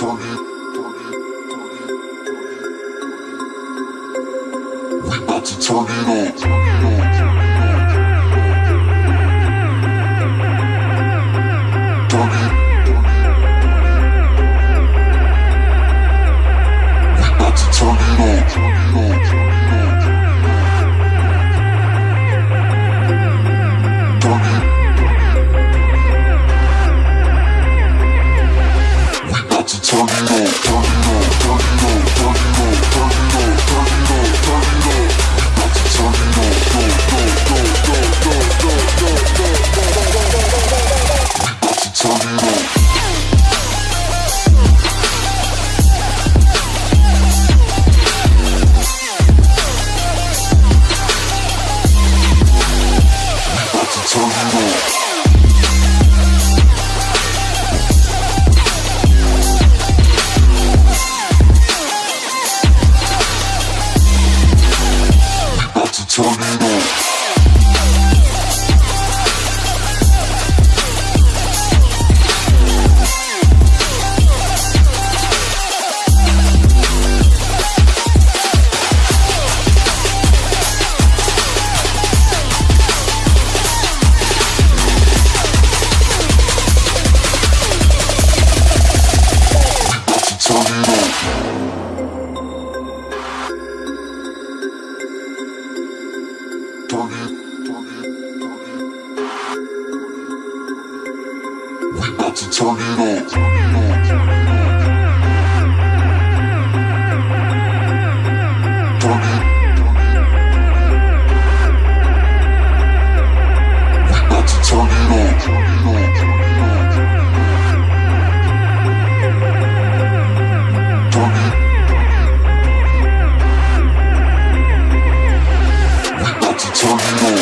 turn it up. We about to turn it on. We got to turn it up. Turn it. We got to turn it up. Turn it. We got to turn it.